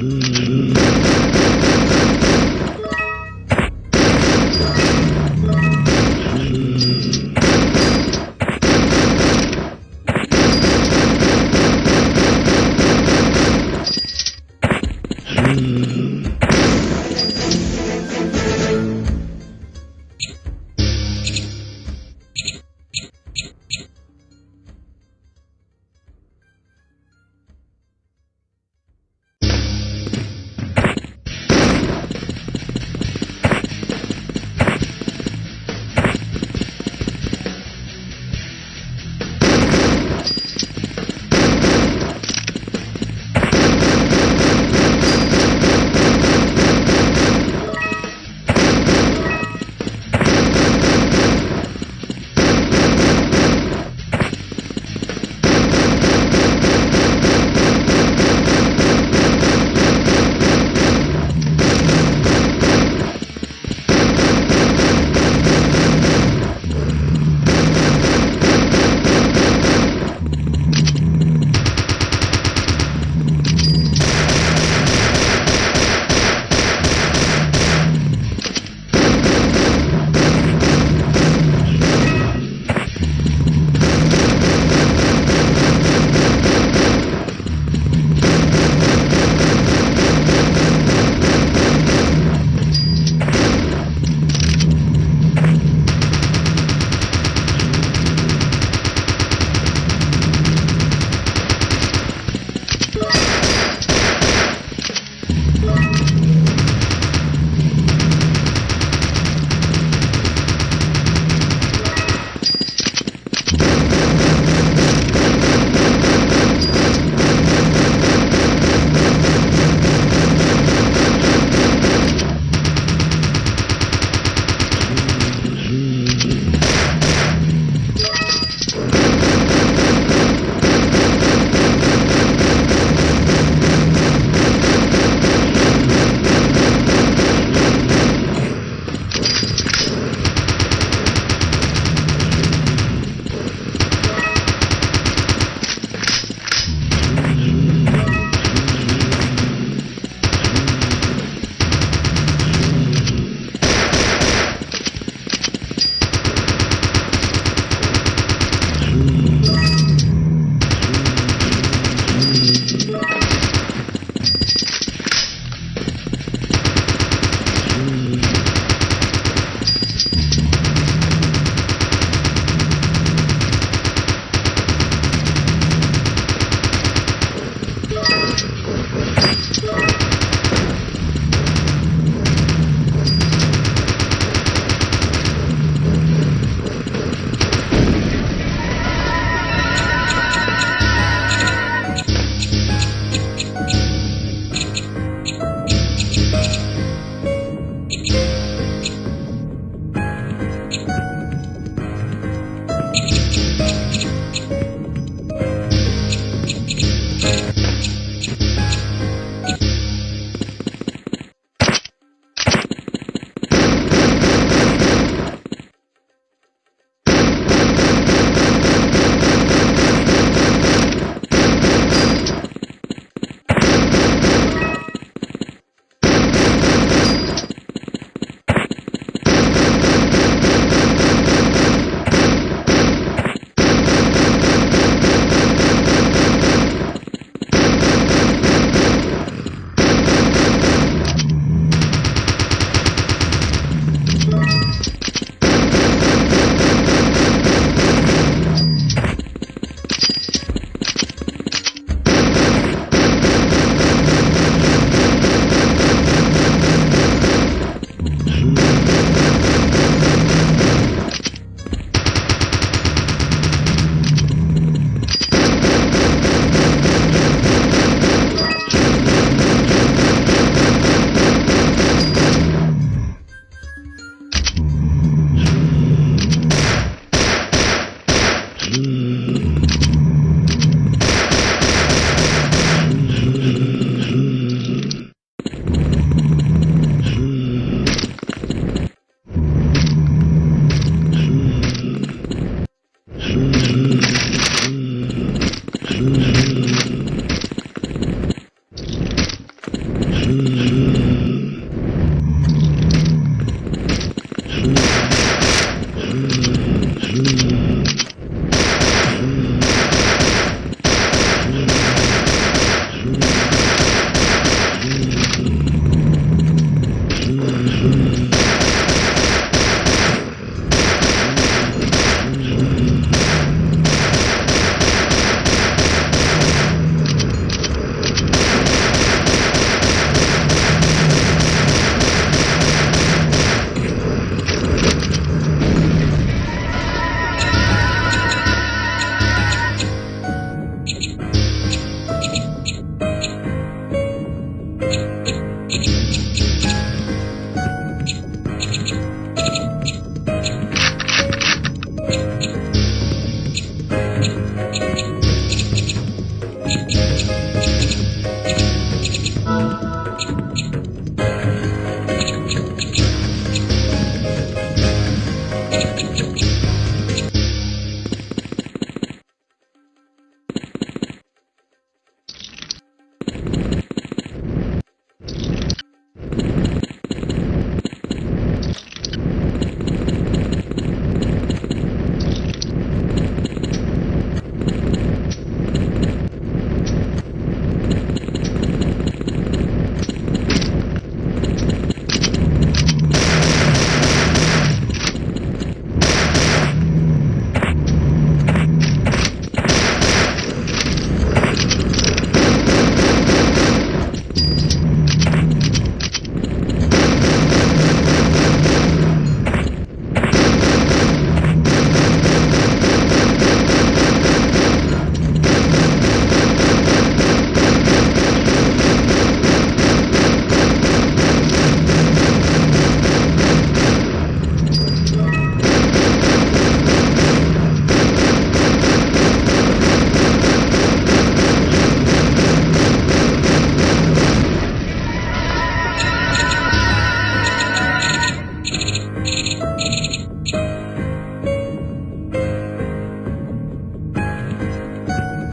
Mm-hmm.